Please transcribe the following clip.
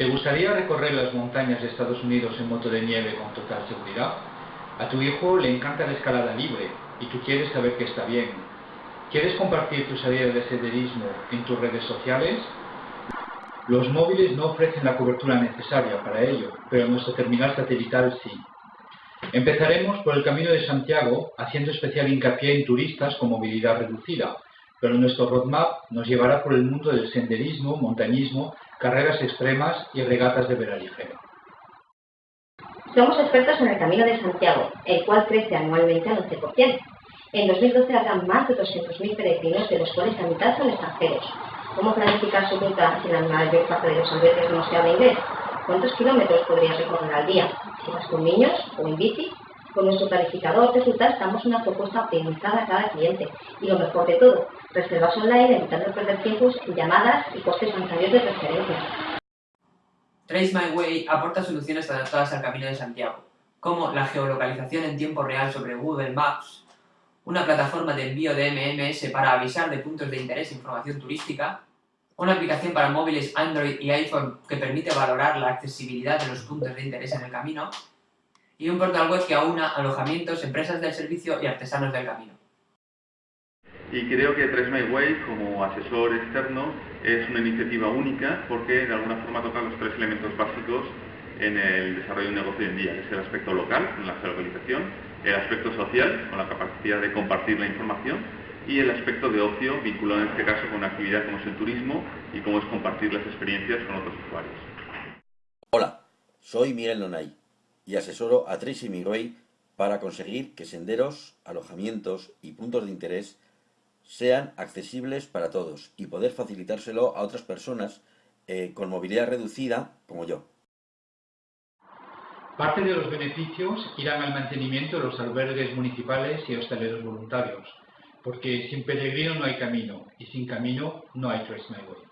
¿Te gustaría recorrer las montañas de Estados Unidos en moto de nieve con total seguridad? A tu hijo le encanta la escalada libre y tú quieres saber que está bien. ¿Quieres compartir tu salida de senderismo en tus redes sociales? Los móviles no ofrecen la cobertura necesaria para ello, pero nuestro terminal satelital sí. Empezaremos por el Camino de Santiago, haciendo especial hincapié en turistas con movilidad reducida, pero nuestro roadmap nos llevará por el mundo del senderismo, montañismo, carreras extremas y regatas de veraligera. Somos expertos en el Camino de Santiago, el cual crece anualmente al 11%. En 2012 habrá más de 200.000 peregrinos, de los cuales la mitad son extranjeros. ¿Cómo planificar su ruta si la mayor parte de los albergues no se habla inglés? ¿Cuántos kilómetros podrías recorrer al día? Si vas con niños o en bici, con nuestro planificador de rutas damos una propuesta optimizada a cada cliente. Y lo mejor de todo, reservas online evitando perder tiempos en llamadas y costes bancarios de transferencia. Trace My Way aporta soluciones adaptadas al Camino de Santiago, como la geolocalización en tiempo real sobre Google Maps, una plataforma de envío de MMS para avisar de puntos de interés e información turística, una aplicación para móviles Android y iPhone que permite valorar la accesibilidad de los puntos de interés en el camino, y un portal web que aúna alojamientos, empresas del servicio y artesanos del camino. Y creo que My Way, como asesor externo, es una iniciativa única porque de alguna forma toca los tres elementos básicos en el desarrollo de un negocio hoy en día, que es el aspecto local, con la geolocalización, el aspecto social, con la capacidad de compartir la información, y el aspecto de ocio, vinculado en este caso con una actividad como es el turismo y cómo es compartir las experiencias con otros usuarios. Hola, soy Miguel Nonay y asesoro a Tracy Migway para conseguir que senderos, alojamientos y puntos de interés sean accesibles para todos y poder facilitárselo a otras personas eh, con movilidad reducida como yo. Parte de los beneficios irán al mantenimiento de los albergues municipales y hosteleros voluntarios, porque sin peregrino no hay camino y sin camino no hay Trace My Way.